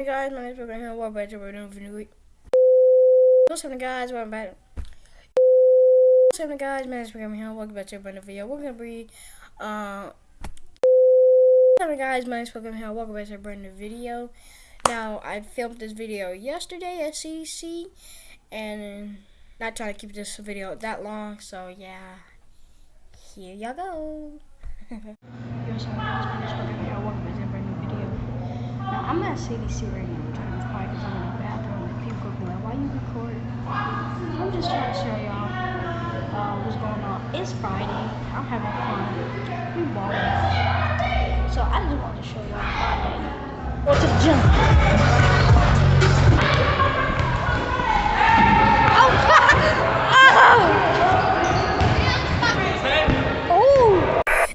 Hey guys, my name is Brooklyn Hill. Welcome back to a brand new video. What's happening, guys? Welcome back. What's happening, guys? My name is Brooklyn Hill. Welcome back to a brand new video. We're gonna be, uh, what's happening, guys? My name is Brooklyn Hill. Welcome back to a brand new video. Now, I filmed this video yesterday at CDC, and not trying to keep this video that long, so yeah. Here y'all go. Now, I'm at CDC right now. I'm trying to quiet because I'm in the bathroom. And people be like, why you recording? I'm just trying to show y'all uh, what's going on. It's Friday. I'm having fun. We balling. So I just wanted to show y'all Friday. What's to the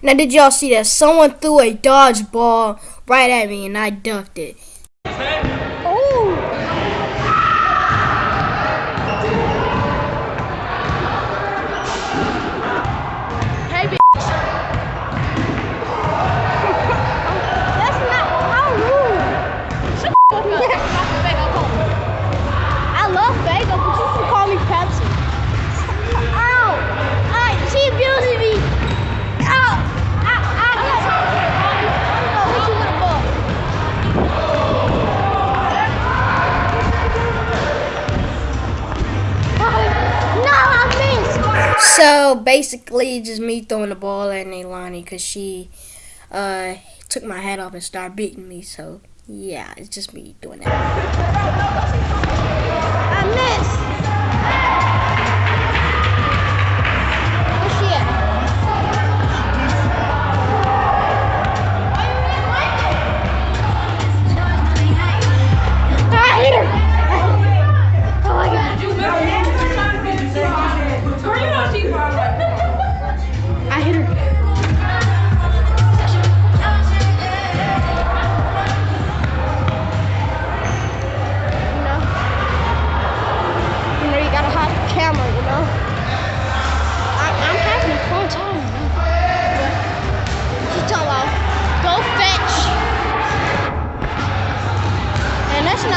Now, did y'all see that? Someone threw a dodgeball right at me and I ducked it. So basically, just me throwing the ball at Neilani because she uh, took my hat off and started beating me. So yeah, it's just me doing that.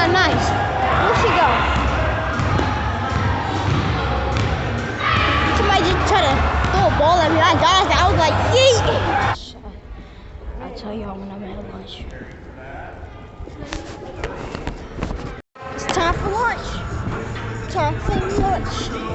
Not nice. Where'd she go? Somebody just tried to throw a ball at me. I dodged. I was like, yeet. I'll tell y'all when I'm at lunch. It's time for lunch. Time for lunch.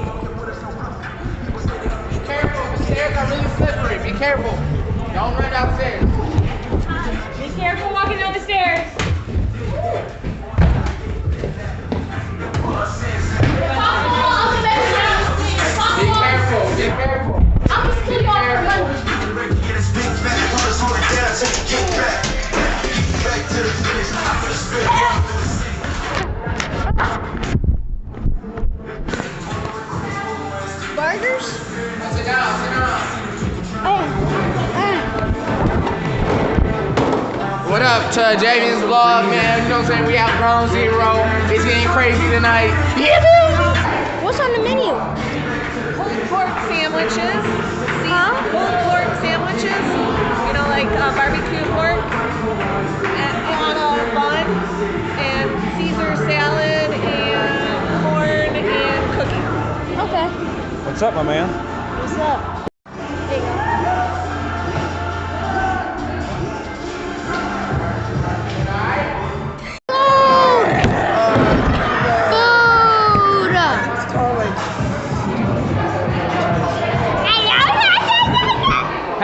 Up to Javian's vlog, man? You know what I'm saying? We out ground zero. It's getting crazy tonight. Yeah, What's on the menu? Pulled pork sandwiches. See, Huh? pulled pork sandwiches. You know, like uh, barbecue pork and on a bun, and Caesar salad, and corn and cookie. Okay. What's up, my man? What's up?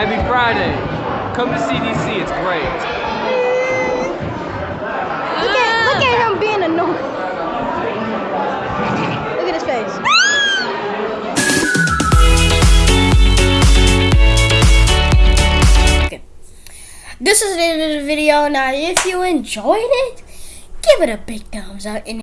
Happy Friday. Come to CDC. It's great. Look at, look at him being annoying. Look at his face. Okay. This is the end of the video. Now, if you enjoyed it, give it a big thumbs up. And